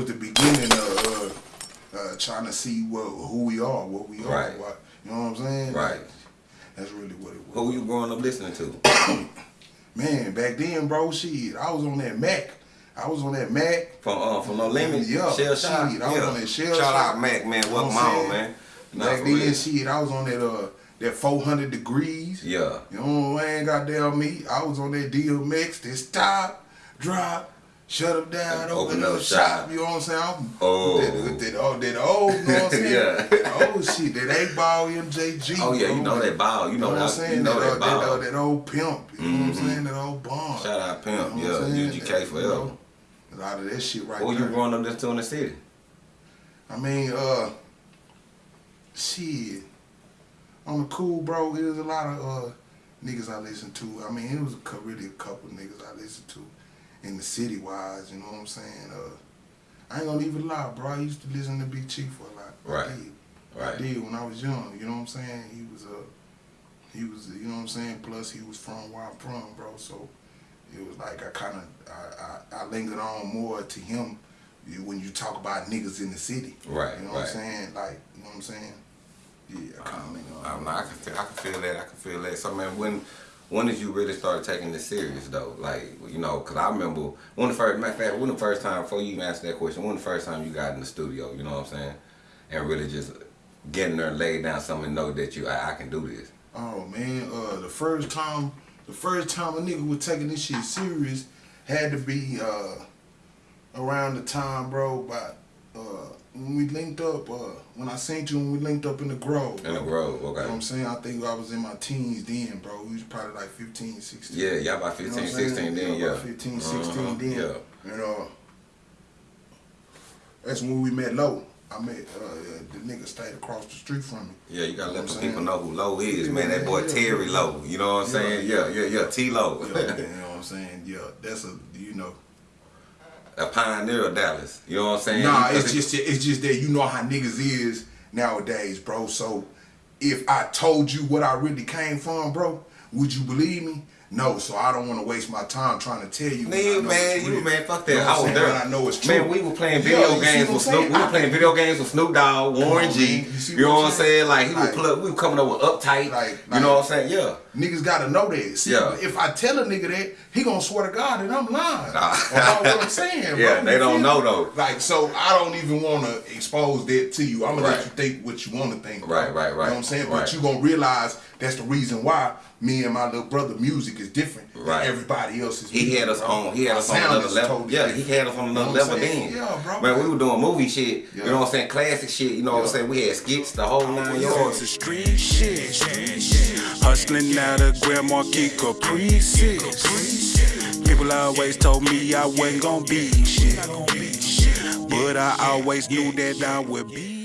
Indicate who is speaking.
Speaker 1: was the beginning of uh, uh, trying to see what who we are, what we are.
Speaker 2: Right.
Speaker 1: What, you know what I'm saying?
Speaker 2: Right.
Speaker 1: That's really what it was.
Speaker 2: Who you growing up listening to?
Speaker 1: Man, back then, bro, shit, I was on that Mac. I was on that Mac.
Speaker 2: From uh, from No Limit?
Speaker 1: Yeah,
Speaker 2: Shell Shock?
Speaker 1: shit, I was on that Shell
Speaker 2: Shout
Speaker 1: Shock.
Speaker 2: out Mac, man. Welcome on, man. Nah,
Speaker 1: Back then,
Speaker 2: real.
Speaker 1: shit, I was on that uh that 400 degrees.
Speaker 2: Yeah.
Speaker 1: You know what I ain't goddamn me. I was on that DMX, that stop, drop, shut up down,
Speaker 2: And
Speaker 1: open,
Speaker 2: open
Speaker 1: up shop.
Speaker 2: shop.
Speaker 1: You know what I'm saying? I'm,
Speaker 2: Oh.
Speaker 1: That, that, that, oh, that old, you know what I'm saying?
Speaker 2: Yeah.
Speaker 1: That old shit, that 8 ball MJG.
Speaker 2: Oh yeah, you know that ball. You know,
Speaker 1: what I'm saying?
Speaker 2: You know
Speaker 1: that,
Speaker 2: that,
Speaker 1: uh, that,
Speaker 2: ball.
Speaker 1: uh, that old pimp. You know what I'm
Speaker 2: Mhm.
Speaker 1: saying? That old Bun.
Speaker 2: Shout out Pimp.
Speaker 1: You know
Speaker 2: yeah? UGK forever.
Speaker 1: you know, A lot of that shit right
Speaker 2: Who
Speaker 1: there.
Speaker 2: you growing up listening to in the city?
Speaker 1: I mean, uh, shit. On the cool, bro, it was a lot of uh niggas I listened to. I mean, it was really a couple niggas I listened to in the city wise. You know what I'm saying? Uh, I ain't gonna even lie, bro. I used to listen to Big Chief for a lot.
Speaker 2: Right.
Speaker 1: I did.
Speaker 2: Right.
Speaker 1: I did when I was young. You know what I'm saying? He was uh, he was you know what I'm saying. Plus, he was from where I'm from, bro. So it was like I kind of I, I I lingered on more to him when you talk about niggas in the city.
Speaker 2: Right,
Speaker 1: You know what. I'm saying? Like, you know what I'm saying? Yeah, I kind of lingered
Speaker 2: I,
Speaker 1: on.
Speaker 2: don't I can feel, I can feel that. I can feel that. So man, when when did you really start taking this serious though? Like you know, cause I remember when the first matter of fact, when the first time before you even answer that question, when the first time you got in the studio, you know what I'm saying, and really just getting there and lay down something and know that you I, I can do this.
Speaker 1: Oh man, uh, the first time, the first time a nigga was taking this shit serious had to be uh, around the time, bro. About uh, when we linked up, uh, when I seen you when we linked up in the Grove.
Speaker 2: In the. Grove,
Speaker 1: You know what
Speaker 2: okay.
Speaker 1: I'm saying? I think I was in my teens then, bro. We was probably like 15, 16.
Speaker 2: Yeah, y'all about
Speaker 1: You know
Speaker 2: 15,
Speaker 1: what I'm saying?
Speaker 2: 16 then, yeah.
Speaker 1: about 15, 16
Speaker 2: Uh-huh,
Speaker 1: then.
Speaker 2: Yeah.
Speaker 1: And uh, that's when we met Low. I met uh, the nigga stayed across the street from me.
Speaker 2: Yeah, you gotta
Speaker 1: You know
Speaker 2: let the people know who Low is,
Speaker 1: Yeah,
Speaker 2: man. That boy
Speaker 1: yeah,
Speaker 2: Terry
Speaker 1: yeah.
Speaker 2: Low. You know what I'm
Speaker 1: Yeah,
Speaker 2: saying? Yeah, yeah, yeah. T Low.
Speaker 1: You you know what I'm saying? Yeah, that's a you know.
Speaker 2: A pioneer of Dallas. You know what I'm saying?
Speaker 1: Nah, it's just it's just that you know how niggas is nowadays, bro. So if I told you what I really came from, bro, would you believe me? No, so I don't want to waste my time trying to tell you.
Speaker 2: Nigga, man, you man, fuck
Speaker 1: You
Speaker 2: that.
Speaker 1: know
Speaker 2: I was there.
Speaker 1: I know it's true.
Speaker 2: Man, we were playing video
Speaker 1: you see
Speaker 2: games with Snoop. We were playing video games with Snoop Dogg, Warren G.
Speaker 1: You
Speaker 2: know
Speaker 1: what I'm
Speaker 2: saying? Like he
Speaker 1: Like-
Speaker 2: would pull up. We were coming up with uptight.
Speaker 1: Like-
Speaker 2: you
Speaker 1: like-
Speaker 2: know what I'm saying? Yeah.
Speaker 1: Niggas gotta know that. See,
Speaker 2: Yeah.
Speaker 1: if I tell a nigga that, he gonna swear to God that I'm lying.
Speaker 2: Nah.
Speaker 1: What I'm saying, bro.
Speaker 2: Yeah, they don't know though.
Speaker 1: Like, so I don't even want to expose that to you. I'm gonna
Speaker 2: Right.
Speaker 1: let you think what you want to think.
Speaker 2: Right, right, right.
Speaker 1: You know what I'm saying?
Speaker 2: Right.
Speaker 1: But you gonna realize that's the reason why me and my little brother music is different
Speaker 2: Right.
Speaker 1: than everybody else's.
Speaker 2: He
Speaker 1: music,
Speaker 2: had us
Speaker 1: bro.
Speaker 2: on. He had us on another level.
Speaker 1: totally
Speaker 2: yeah, he had us on
Speaker 1: You know
Speaker 2: another level
Speaker 1: saying?
Speaker 2: then.
Speaker 1: Yeah, bro.
Speaker 2: Man, we were doing movie shit.
Speaker 1: Yeah.
Speaker 2: You know what I'm saying? Classic shit. You know what I'm saying? We had skits, the whole nine yards.
Speaker 3: is street shit. Hustling out of Grand Marquis Caprices. People always told me I wasn't gonna be shit. But I always knew that I would be